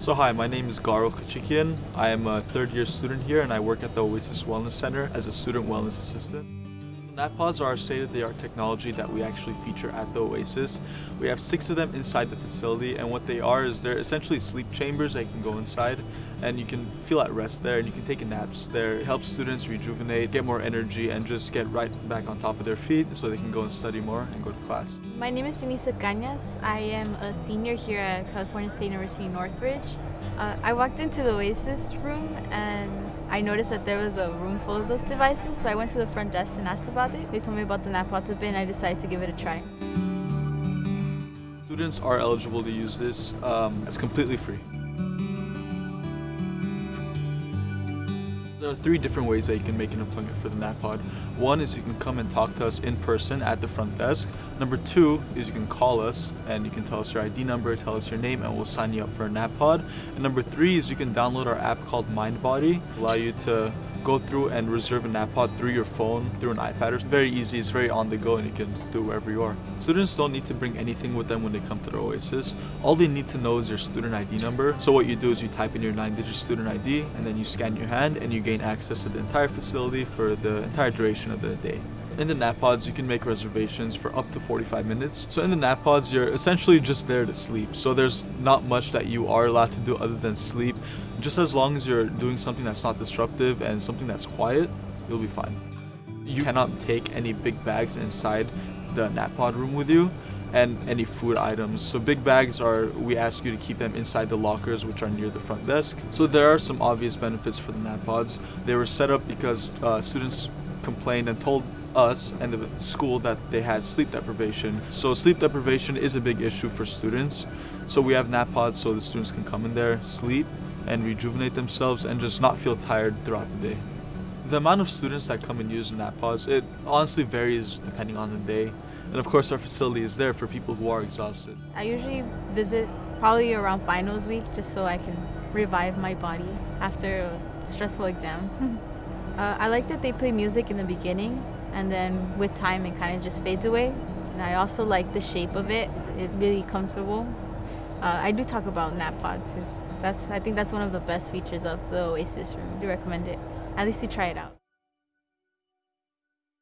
So hi, my name is Garo Kachikian. I am a third year student here and I work at the Oasis Wellness Center as a student wellness assistant. NapPods are state-of-the-art technology that we actually feature at the Oasis. We have six of them inside the facility and what they are is they're essentially sleep chambers that you can go inside and you can feel at rest there and you can take naps there. It helps students rejuvenate, get more energy and just get right back on top of their feet so they can go and study more and go to class. My name is Denisa Cañas. I am a senior here at California State University Northridge. Uh, I walked into the Oasis room and I noticed that there was a room full of those devices, so I went to the front desk and asked about it. They told me about the NapPod bin and I decided to give it a try. Students are eligible to use this. Um, it's completely free. There are three different ways that you can make an appointment for the NapPod. One is you can come and talk to us in person at the front desk. Number two is you can call us and you can tell us your ID number, tell us your name, and we'll sign you up for a NapPod. And number three is you can download our app called MindBody, allow you to go through and reserve a NapPod through your phone, through an iPad. It's very easy, it's very on the go, and you can do it wherever you are. Students don't need to bring anything with them when they come to the Oasis. All they need to know is your student ID number. So what you do is you type in your nine-digit student ID, and then you scan your hand, and you gain access to the entire facility for the entire duration of the day. In the nap pods, you can make reservations for up to 45 minutes. So in the nap pods, you're essentially just there to sleep. So there's not much that you are allowed to do other than sleep. Just as long as you're doing something that's not disruptive and something that's quiet, you'll be fine. You cannot take any big bags inside the nap pod room with you and any food items. So big bags are, we ask you to keep them inside the lockers which are near the front desk. So there are some obvious benefits for the nap pods. They were set up because uh, students complained and told us and the school that they had sleep deprivation. So sleep deprivation is a big issue for students. So we have nap pods so the students can come in there, sleep, and rejuvenate themselves and just not feel tired throughout the day. The amount of students that come and use nap pods, it honestly varies depending on the day. And of course our facility is there for people who are exhausted. I usually visit probably around finals week just so I can revive my body after a stressful exam. uh, I like that they play music in the beginning and then with time it kind of just fades away. And I also like the shape of it. It's really comfortable. Uh, I do talk about nap pods. That's I think that's one of the best features of the Oasis room. I do recommend it. At least to try it out.